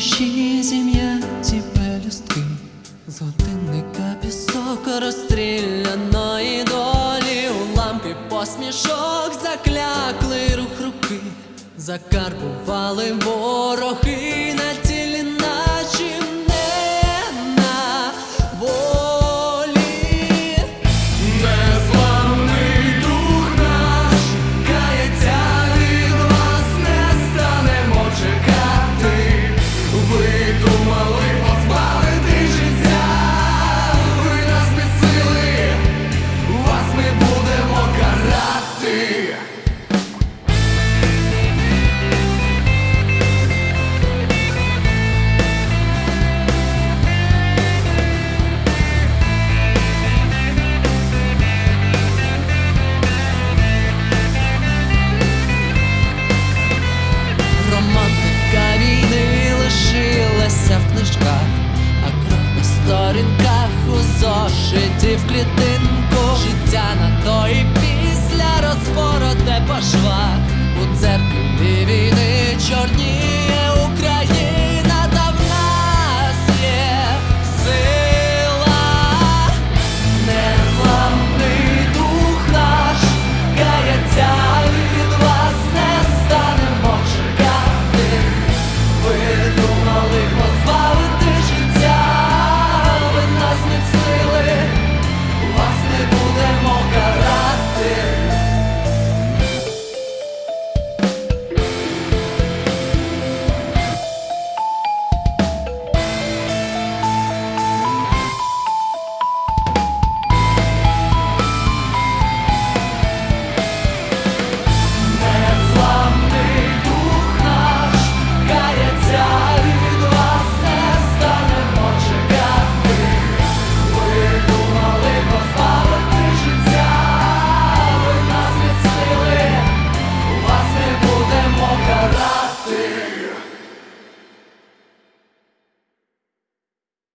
душі зім'яті пелюстки, з годинника пісок розстріляної долі, у лампі посмішок заклякли рух руки, закарбували вороги сторінках у зошиті в клітинку. Життя на то і після розпороте по швах у церкві чорні